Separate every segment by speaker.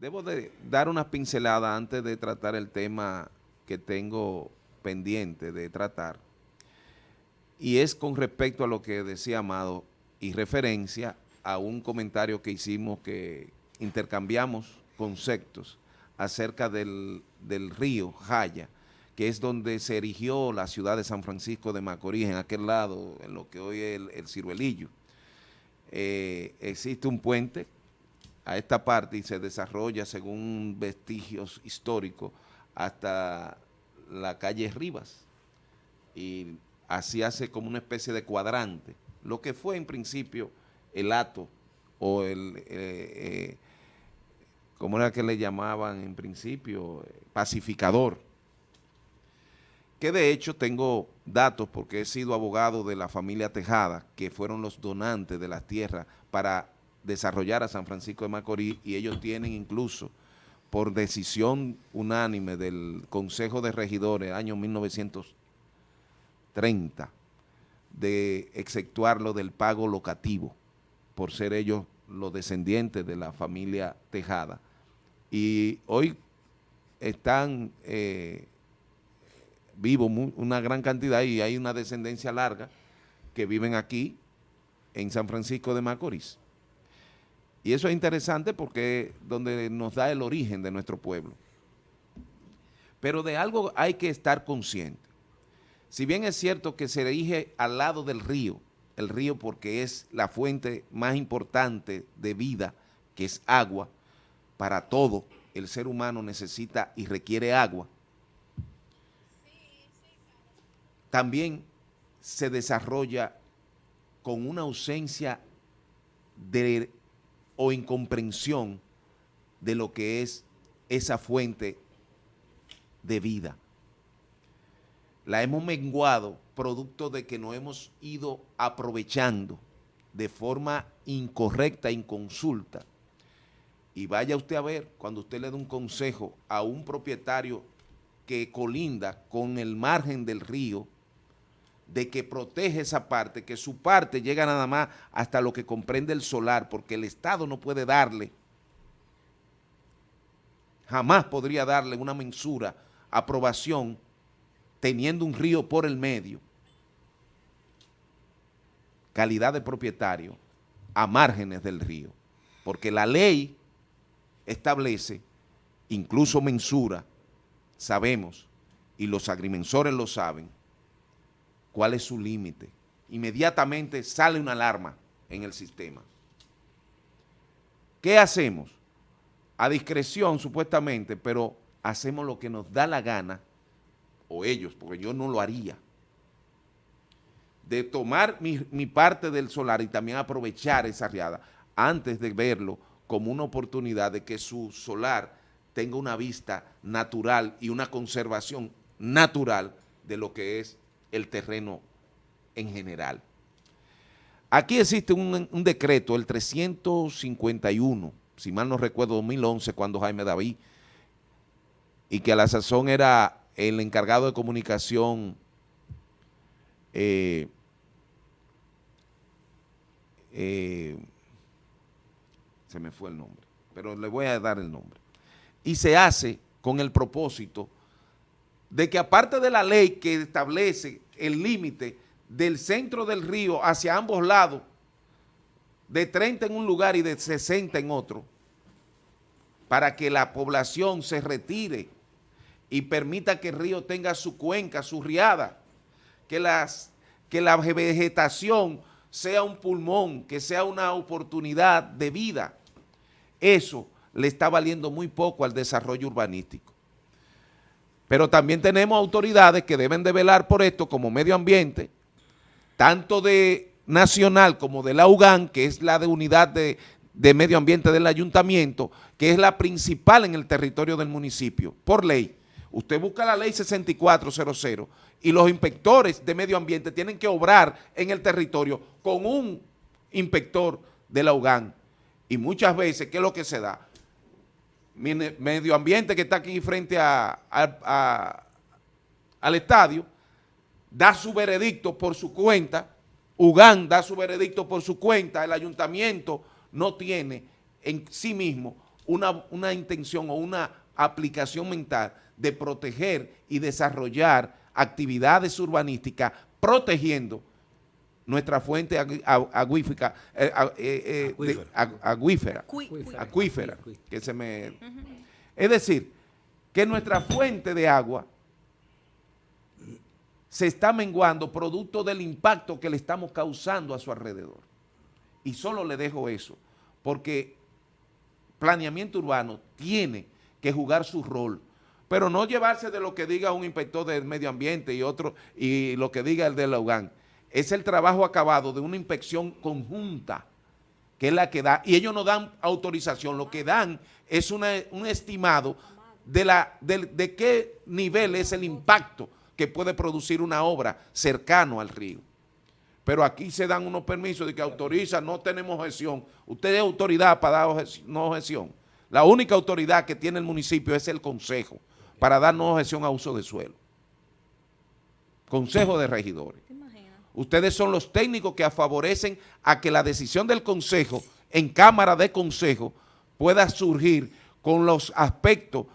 Speaker 1: Debo de dar una pincelada antes de tratar el tema que tengo pendiente de tratar, y es con respecto a lo que decía Amado y referencia a un comentario que hicimos que intercambiamos conceptos acerca del, río Jaya, que es donde se erigió la ciudad de San Francisco de Macorís, en aquel lado, en lo que hoy es el, Ciruelillo. Eh, existe un puente a esta parte y se desarrolla según vestigios históricos hasta la calle Rivas y así hace como una especie de cuadrante, lo que fue en principio el ato o el, eh, eh, ¿cómo era que le llamaban en principio? Pacificador. Que de hecho tengo datos porque he sido abogado de la familia Tejada, que fueron los donantes de las tierras para desarrollar a San Francisco de Macorís y ellos tienen incluso por decisión unánime del Consejo de Regidores año 1930 de exceptuarlo del pago locativo por ser ellos los descendientes de la familia Tejada. Y hoy están eh, vivos una gran cantidad y hay una descendencia larga que viven aquí en San Francisco de Macorís. Y eso es interesante porque es donde nos da el origen de nuestro pueblo. Pero de algo hay que estar consciente. Si bien es cierto que se erige al lado del río, el río porque es la fuente más importante de vida, que es agua, para todo el ser humano necesita y requiere agua. También se desarrolla con una ausencia de o incomprensión de lo que es esa fuente de vida. La hemos menguado producto de que nos hemos ido aprovechando de forma incorrecta, inconsulta. Y vaya usted a ver, cuando usted le da un consejo a un propietario que colinda con el margen del río, de que protege esa parte, que su parte llega nada más hasta lo que comprende el solar, porque el Estado no puede darle, jamás podría darle una mensura, aprobación, teniendo un río por el medio, calidad de propietario, a márgenes del río, porque la ley establece, incluso mensura, sabemos, y los agrimensores lo saben, cuál es su límite. Inmediatamente sale una alarma en el sistema. ¿Qué hacemos? A discreción, supuestamente, pero hacemos lo que nos da la gana, o ellos, porque yo no lo haría, de tomar mi, mi parte del solar y también aprovechar esa riada antes de verlo como una oportunidad de que su solar tenga una vista natural y una conservación natural de lo que es el terreno en general. Aquí existe un, decreto, el 351, si mal no recuerdo, 2011, cuando Jaime David, y que a la sazón era el encargado de comunicación eh, eh, se me fue el nombre, pero le voy a dar el nombre. Y se hace con el propósito de que aparte de la ley que establece el límite del centro del río hacia ambos lados, de 30 en un lugar y de 60 en otro, para que la población se retire y permita que el río tenga su cuenca, su riada, que, las, que la vegetación sea un pulmón, que sea una oportunidad de vida. Eso le está valiendo muy poco al desarrollo urbanístico. Pero también tenemos autoridades que deben de velar por esto como medio ambiente, tanto de nacional como de la UGAN, que es la de unidad de, medio ambiente del ayuntamiento, que es la principal en el territorio del municipio, por ley. Usted busca la ley 6400 y los inspectores de medio ambiente tienen que obrar en el territorio con un inspector de la UGAN. Y muchas veces, ¿qué es lo que se da? Medio ambiente que está aquí frente al estadio, da su veredicto por su cuenta, Ugán da su veredicto por su cuenta, el ayuntamiento no tiene en sí mismo una, una intención o una aplicación mental de proteger y desarrollar actividades urbanísticas protegiendo nuestra fuente agu- agu- aguífica, eh, eh, eh, acuífera, que se me... Es decir, que nuestra fuente de agua se está menguando producto del impacto que le estamos causando a su alrededor. Y solo le dejo eso, porque planeamiento urbano tiene que jugar su rol, pero no llevarse de lo que diga un inspector del medio ambiente y otro, y lo que diga el de la UGAN. Es el trabajo acabado de una inspección conjunta, que es la que da, y ellos no dan autorización, lo que dan es un estimado de, la, de, qué nivel es el impacto que puede producir una obra cercano al río. Pero aquí se dan unos permisos de que autoriza, no tenemos objeción. Usted es autoridad para dar no objeción. La única autoridad que tiene el municipio es el consejo para dar no objeción a uso de suelo. Consejo de regidores. Ustedes son los técnicos que favorecen a que la decisión del consejo en cámara de consejo pueda surgir con los aspectos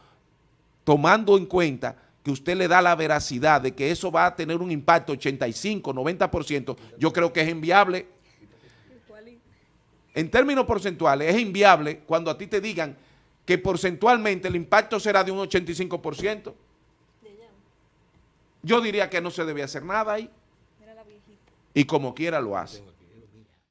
Speaker 1: tomando en cuenta que usted le da la veracidad de que eso va a tener un impacto 85, 90%, yo creo que es inviable. En términos porcentuales, es inviable cuando a ti te digan que porcentualmente el impacto será de un 85%. Yo diría que no se debe hacer nada ahí. Y como quiera lo hace.